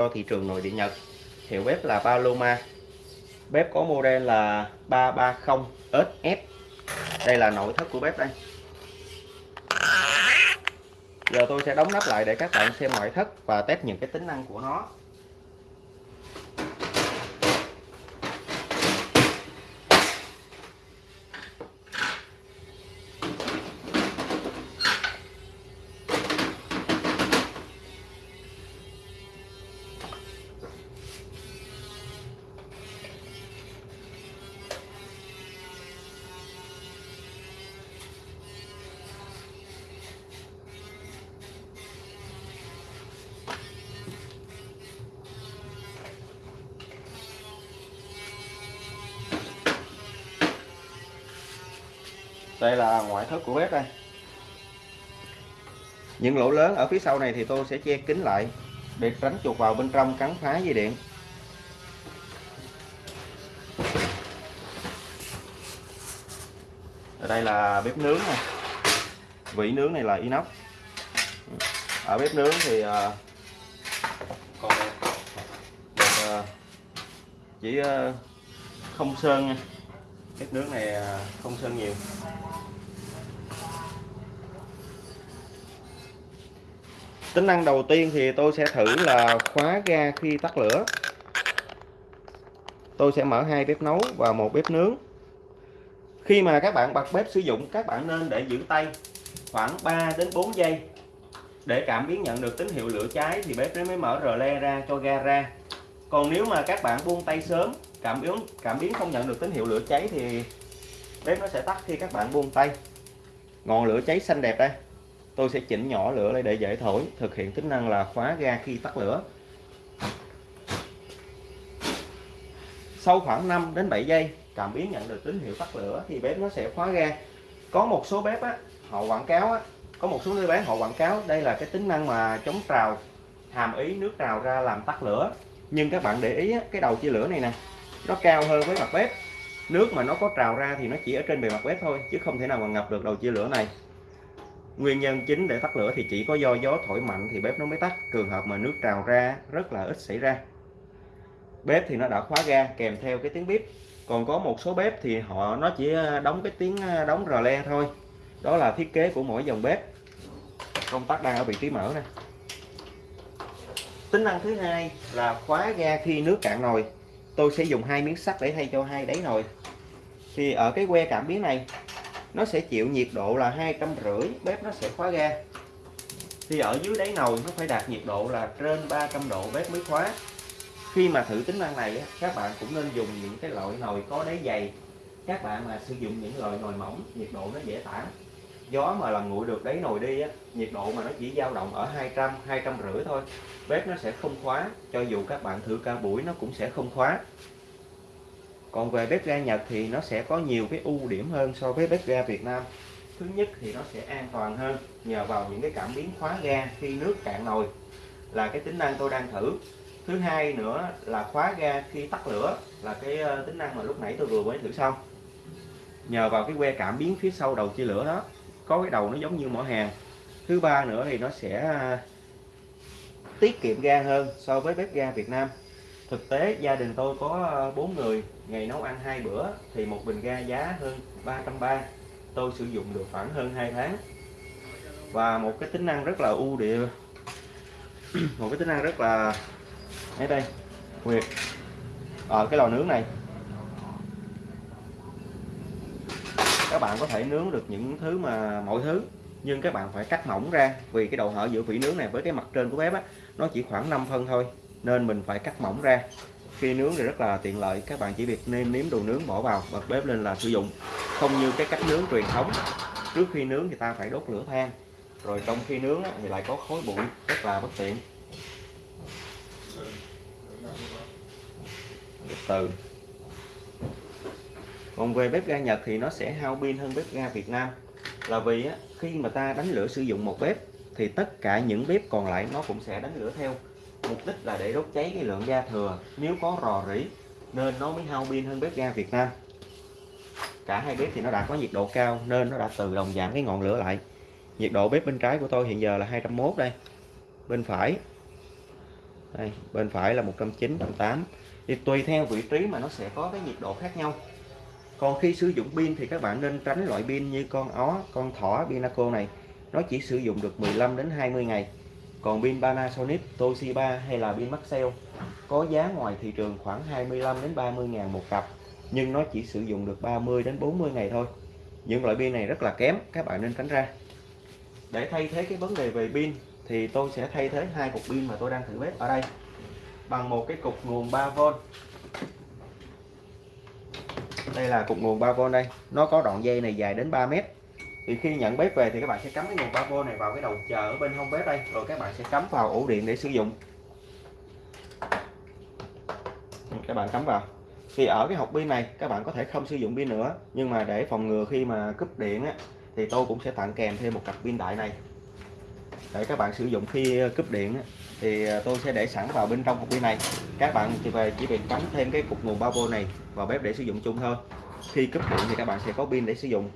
cho thị trường nội địa Nhật. Hiệu bếp là Paloma. Bếp có model là 330SF. đây là nội thất của bếp đây. Giờ tôi sẽ đóng nắp lại để các bạn xem ngoại thất và test những cái tính năng của nó. Đây là ngoại thất của bếp đây. Những lỗ lớn ở phía sau này thì tôi sẽ che kín lại để tránh chuột vào bên trong cắn phá dây điện. Ở đây là bếp nướng này. Vỉ nướng này là inox. Ở bếp nướng thì còn được, uh, chỉ uh, không sơn nha. Bếp nướng này không sơn nhiều tính năng đầu tiên thì tôi sẽ thử là khóa ga khi tắt lửa. Tôi sẽ mở hai bếp nấu và một bếp nướng. Khi mà các bạn bật bếp sử dụng, các bạn nên để giữ tay khoảng 3 đến 4 giây. Để cảm biến nhận được tín hiệu lửa cháy thì bếp mới mở rờ le ra cho ga ra. Còn nếu mà các bạn buông tay sớm, cảm biến cảm biến không nhận được tín hiệu lửa cháy thì bếp nó sẽ tắt khi các bạn buông tay. Ngọn lửa cháy xanh đẹp đây tôi sẽ chỉnh nhỏ lửa lại để dễ thổi thực hiện tính năng là khóa ga khi tắt lửa. Sau khoảng 5 đến 7 giây cảm biến nhận được tín hiệu tắt lửa thì bếp nó sẽ khóa ga. Có một số bếp á, họ quảng cáo á, có một số nơi bán họ quảng cáo đây là cái tính năng mà chống trào hàm ý nước trào ra làm tắt lửa. Nhưng các bạn để ý á, cái đầu chia lửa này nè nó cao hơn với mặt bếp. Nước mà nó có trào ra thì nó chỉ ở trên bề mặt bếp thôi chứ không thể nào mà ngập được đầu chia lửa này nguyên nhân chính để tắt lửa thì chỉ có do gió thổi mạnh thì bếp nó mới tắt. Trường hợp mà nước trào ra rất là ít xảy ra. Bếp thì nó đã khóa ga, kèm theo cái tiếng bếp còn có một số bếp thì họ, nó chỉ đóng cái tiếng đóng rờ le thôi. Đó là thiết kế của mỗi dòng bếp. Công tắc đang ở vị trí mở nè. Tính năng thứ hai là khóa ga khi nước cạn nồi. Tôi sẽ dùng hai miếng sắt để thay cho hai đáy nồi. Thì ở cái que cảm biến này nó sẽ chịu nhiệt độ là hai trăm rưỡi bếp nó sẽ khóa ga. Thì ở dưới đáy nồi nó phải đạt nhiệt độ là trên 300 độ bếp mới khóa. Khi mà thử tính năng này các bạn cũng nên dùng những cái loại nồi có đáy dày. Các bạn mà sử dụng những loại nồi mỏng nhiệt độ nó dễ tản. Gió mà làm nguội được đáy nồi đi á, nhiệt độ mà nó chỉ dao động ở 200 200 rưỡi thôi bếp nó sẽ không khóa. Cho dù các bạn thử ca buổi nó cũng sẽ không khóa còn về bếp ga Nhật thì nó sẽ có nhiều cái ưu điểm hơn so với bếp ga Việt Nam. Thứ nhất thì nó sẽ an toàn hơn nhờ vào những cái cảm biến khóa ga khi nước cạn nồi là cái tính năng tôi đang thử. Thứ hai nữa là khóa ga khi tắt lửa là cái ờ, tính năng mà lúc nãy tôi vừa mới thử xong. Nhờ vào cái que cảm biến phía sau đầu chia lửa đó, có cái đầu nó giống như mỏ hàng. Thứ ba nữa thì nó sẽ ờ, tiết kiệm ga hơn so với bếp ga Việt Nam thực tế, gia đình tôi có ờ, 4 người, ngày nấu ăn hai bữa thì một bình ga giá hơn 330 tôi sử dụng được khoảng hơn 2 tháng. Và một cái tính năng rất là ưu địa, một cái tính năng rất là ở đây, nguyệt ở cái lò nướng này. Các bạn có thể nướng được những thứ mà mọi thứ, nhưng các bạn phải cắt mỏng ra vì cái độ hở giữa vỉ nướng này với cái mặt trên của bếp á, nó chỉ khoảng 5 phân thôi nên mình phải cắt mỏng ra. Khi nướng thì rất là tiện lợi, các bạn chỉ việc nêm nếm đồ nướng bỏ vào bật bếp lên là sử dụng. Không như cái cách nướng truyền thống, trước khi nướng thì ta phải đốt lửa than, rồi trong khi nướng thì lại có khói bụi, rất là bất tiện. Từ còn về bếp ga Nhật thì nó sẽ hao pin hơn bếp ga Việt Nam. Là vì khi mà ta đánh lửa sử dụng một bếp thì tất cả những bếp còn lại nó cũng sẽ đánh lửa theo mục đích là để đốt cháy cái lượng ga thừa. Nếu có rò rỉ, nên nó mới hao pin hơn bếp ga Việt Nam. Cả hai bếp thì nó đã có nhiệt độ cao, nên nó đã tự động giảm cái ngọn lửa lại. Nhiệt độ bếp bên trái của tôi hiện giờ là 201 đây. Bên phải. Đây, bên phải là 109 108 thì tùy theo vị trí mà nó sẽ có cái nhiệt độ khác nhau. Còn khi sử dụng pin thì các bạn nên tránh loại pin như con ó, con thỏ, Pinaco này. Nó chỉ sử dụng được 15 đến 20 ngày còn pin Panasonic, Toshiba hay là pin Maxell có giá ngoài thị trường khoảng 25 đến 30 ngàn một cặp, nhưng nó chỉ sử dụng được 30 đến 40 ngày thôi. Những loại pin này rất là kém, các bạn nên tránh ra. Để thay thế cái vấn đề về pin, thì tôi sẽ thay thế hai cục pin mà tôi đang thử bếp ở đây bằng một cái cục nguồn 3V đây là cục nguồn 3V đây. Nó có đoạn dây này dài đến 3 mét thì khi nhận bếp về thì các bạn sẽ cắm cái nguồn 3V này vào cái đầu chờ ở bên hông bếp đây rồi các bạn sẽ cắm vào ổ điện để sử dụng. Các bạn cắm vào. Thì ở cái hộp pin này các bạn có thể không sử dụng pin nữa nhưng mà để phòng ngừa khi mà cúp điện á, thì tôi cũng sẽ tặng kèm thêm một cặp pin đại này. Để các bạn sử dụng khi ờ, cúp điện á, thì ờ, tôi sẽ để sẵn vào bên trong hộp pin này. Các bạn thì về chỉ việc cắm thêm cái cục nguồn 3V này vào bếp để sử dụng chung thôi. Khi cúp điện thì các bạn sẽ có pin để sử dụng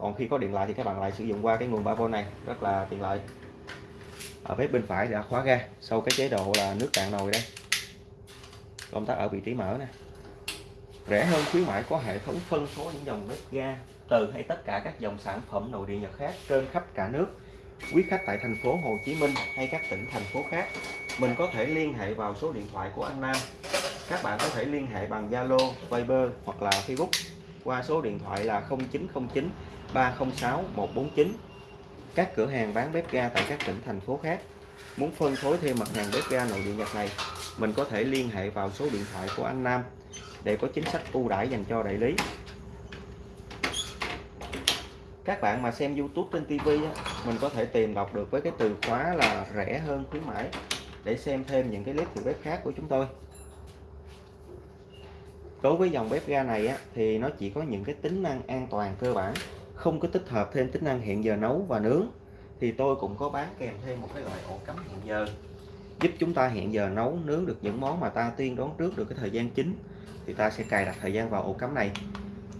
còn khi có điện lại thì các bạn lại sử dụng qua cái nguồn 3V này, rất là tiện lợi. Ở bếp bên phải đã khóa ga, sau cái chế độ là nước cạn nồi đây. Công tắc ở vị trí mở nè. Rẻ hơn khuyến mãi, có hệ thống phân phối những dòng bếp ga từ hay tất cả các dòng sản phẩm nội địa Nhật khác trên khắp cả nước. Quý khách tại thành phố Hồ Chí Minh hay các tỉnh thành phố khác, mình có thể liên hệ vào số điện thoại của anh Nam. Các bạn có thể liên hệ bằng Zalo, Viber hoặc là Facebook qua số điện thoại là 0909 306 149 các cửa hàng bán bếp ga tại các tỉnh, thành phố khác. Muốn phân phối thêm mặt hàng bếp ga nội địa Nhật này, mình có thể liên hệ vào số điện thoại của anh Nam để có chính sách ưu đãi dành cho đại lý. Các bạn mà xem YouTube trên TV mình có thể tìm đọc được với cái từ khóa là rẻ hơn khuyến mãi để xem thêm những cái clip từ bếp khác của chúng tôi đối với dòng bếp ga này á, thì nó chỉ có những cái tính năng an toàn cơ bản không có tích hợp thêm tính năng hẹn giờ nấu và nướng. Thì tôi cũng có bán kèm thêm một cái loại ổ cắm hẹn giờ giúp chúng ta hẹn giờ nấu nướng được những món mà ta tiên đoán trước được cái thời gian chính. Thì ta sẽ cài đặt thời gian vào ổ cắm này.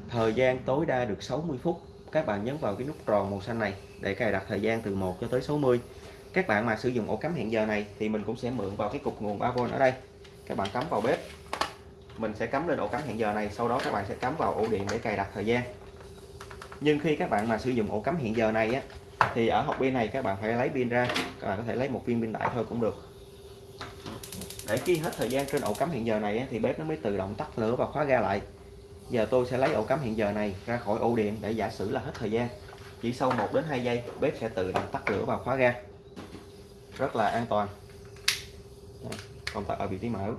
Thời gian tối đa được 60 phút. Các bạn nhấn vào cái nút tròn màu xanh này để cài đặt thời gian từ 1 cho tới 60 các bạn mà sử dụng ổ cắm hẹn giờ này thì mình cũng sẽ mượn vào cái cục nguồn 3V ở đây. Các bạn cắm vào bếp mình sẽ cắm lên ổ cắm hẹn giờ này, sau đó các bạn sẽ cắm vào ổ điện để cài đặt thời gian. Nhưng khi các bạn mà sử dụng ổ cắm hẹn giờ này á, thì ở hộp pin này các bạn phải lấy pin ra, các bạn có thể lấy một viên pin đại thôi cũng được. Để khi hết thời gian trên ổ cắm hẹn giờ này thì bếp nó mới tự động tắt lửa và khóa ga lại. Giờ tôi sẽ lấy ổ cắm hẹn giờ này ra khỏi ổ điện để giả sử là hết thời gian. Chỉ sau 1 đến 2 giây, bếp sẽ tự động tắt lửa và khóa ga. Rất là an toàn. Công tắc ở vị trí mở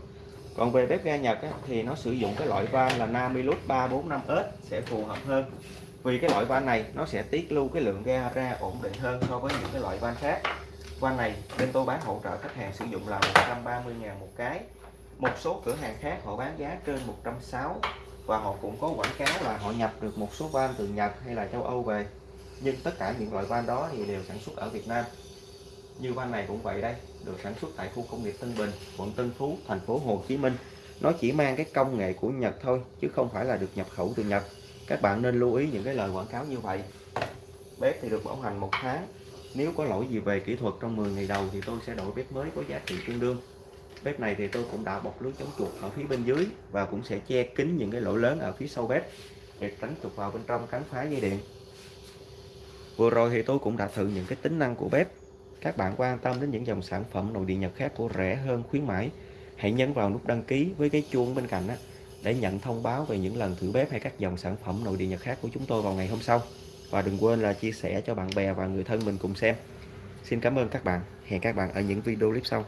còn về bếp ga Nhật á, thì nó sử dụng cái loại van là Namilus 345S sẽ phù hợp hơn. Vì cái loại van này nó sẽ tiết lưu cái lượng ga ra ổn định hơn so với những cái loại van khác. Van này bên tôi bán hỗ trợ khách hàng sử dụng là 130 ngàn một cái. Một số cửa hàng khác họ bán giá trên 160 và họ cũng có quảng cáo là họ nhập được một số van từ Nhật hay là châu Âu về. Nhưng tất cả những loại van đó thì đều sản xuất ở Việt Nam. Như van này cũng vậy đây được sản xuất tại khu công nghiệp Tân Bình, quận Tân Phú, thành phố Hồ Chí Minh. Nó chỉ mang cái công nghệ của Nhật thôi, chứ không phải là được nhập khẩu từ Nhật. Các bạn nên lưu ý những cái lời quảng cáo như vậy. Bếp thì được bảo hành một tháng. Nếu có lỗi gì về kỹ thuật trong 10 ngày đầu thì tôi sẽ đổi bếp mới có giá trị tương đương. Bếp này thì tôi cũng đã bọc lưới chống chuột ở phía bên dưới và cũng sẽ che kín những cái lỗ lớn ở phía sau bếp để tránh chuột vào bên trong cắn phá dây điện. Vừa rồi thì tôi cũng đã thử những cái tính năng của bếp các bạn quan tâm đến những dòng sản phẩm nội địa Nhật khác của rẻ hơn khuyến mãi, hãy nhấn vào nút đăng ký với cái chuông bên cạnh đó để nhận thông báo về những lần thử bếp hay các dòng sản phẩm nội địa Nhật khác của chúng tôi vào ngày hôm sau. Và đừng quên là chia sẻ cho bạn bè và người thân mình cùng xem. Xin cảm ơn các bạn. Hẹn các bạn ở những video clip sau.